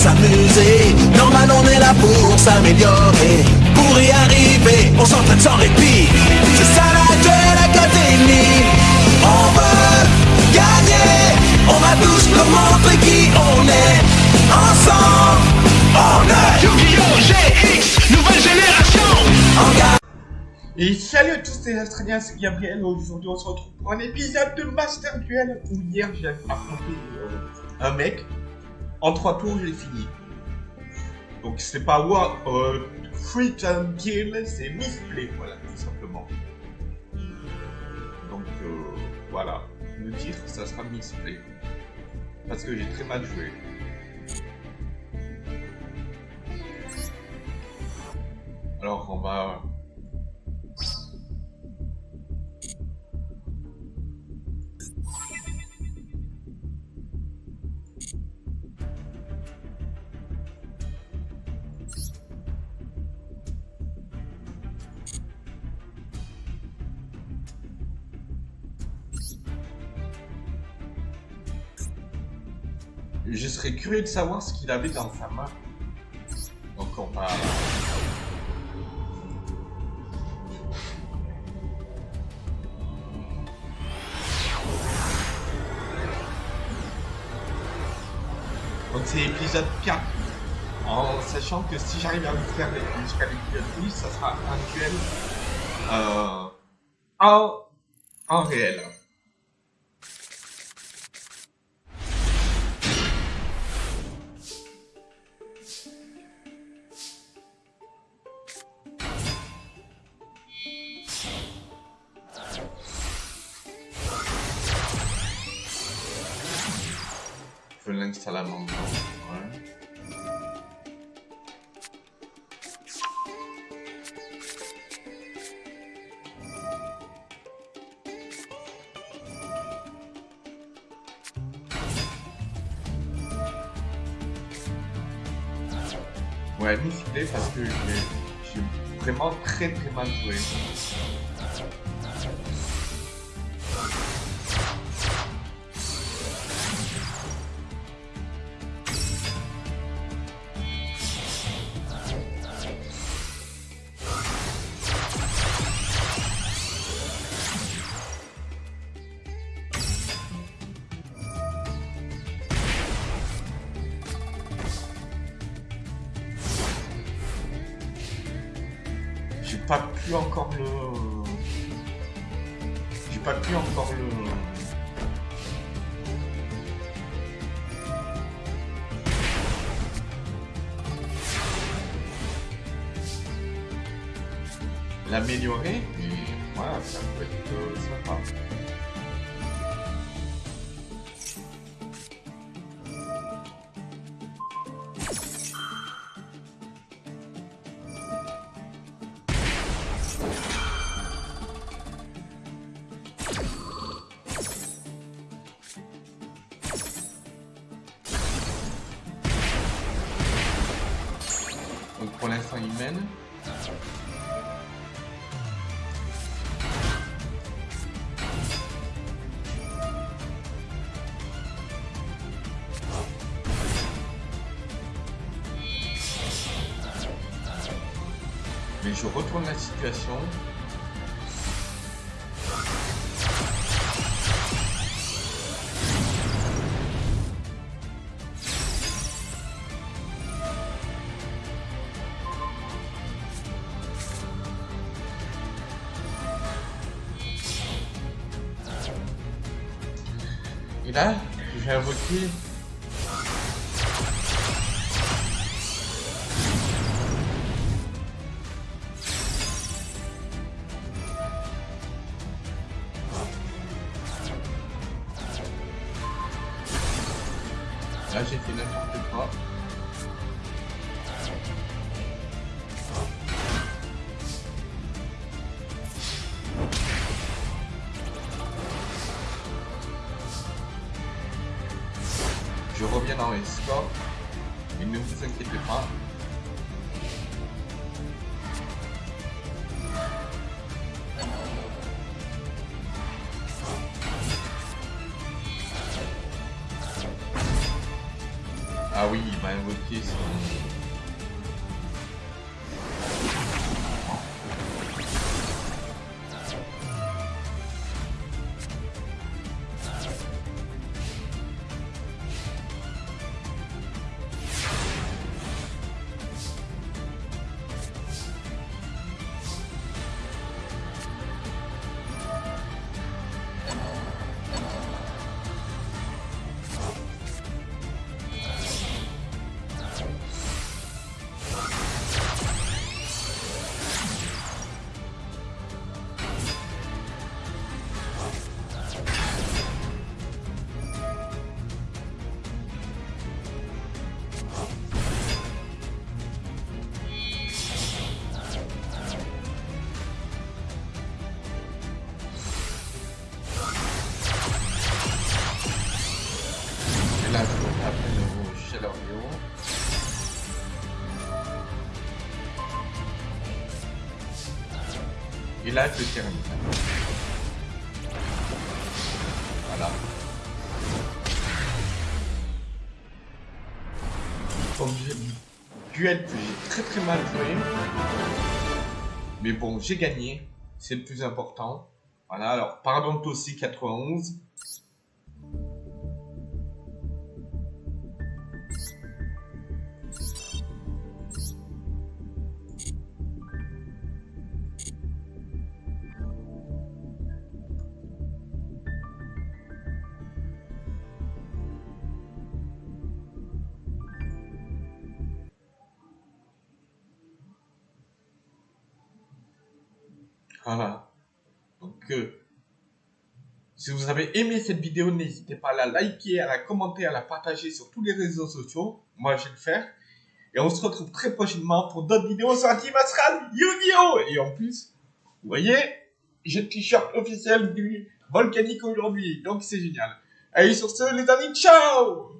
s'amuser. Normal, on est là pour s'améliorer. Pour y arriver, on s'entraîne sans répit. C'est ça la Duel Academy. On veut gagner. On va tous nous montrer qui on est. Ensemble, on est Yu-Gi-Oh! GX, nouvelle génération en garde. Et salut à tous les Australiens, c'est Gabriel. Aujourd'hui, on se retrouve pour un épisode de Master Duel où hier j'ai affronté euh, un mec. En trois tours, j'ai fini. Donc, c'est pas War, euh, Free Time Kill, c'est Misplay, voilà, tout simplement. Donc, euh, voilà. Le titre, ça sera Misplay. Parce que j'ai très mal joué. Alors, on va Je serais curieux de savoir ce qu'il avait dans sa main. Donc on va... Donc c'est épisode 4. En sachant que si j'arrive à vous faire jusqu'à l'épisode 10, ça sera un duel euh, en, en réel. Temps. Ouais. Ouais, parce que j'ai vraiment très très mal joué. Pas pu encore le. J'ai pas pu encore le. L'améliorer, mais voilà, ça peut être sympa. Pour l'instant, il mène. Mais je retourne la situation. Et là, je vais invoquer. Là, j'ai dans les scores. Et ne vous inquiétez pas. Ah oui, il m'a invoqué son... Le Chalerio. Et là, je termine. Voilà. Comme j'ai duel que j'ai très très mal joué. Mais bon, j'ai gagné. C'est le plus important. Voilà, alors pardon aussi 91. Voilà. Donc, euh, si vous avez aimé cette vidéo, n'hésitez pas à la liker, à la commenter, à la partager sur tous les réseaux sociaux. Moi, je vais le faire. Et on se retrouve très prochainement pour d'autres vidéos sur Team Astral Yu-Gi-Oh! Et en plus, vous voyez, j'ai le t-shirt officiel du Volcanique aujourd'hui. Donc, c'est génial. Allez, sur ce, les amis, ciao!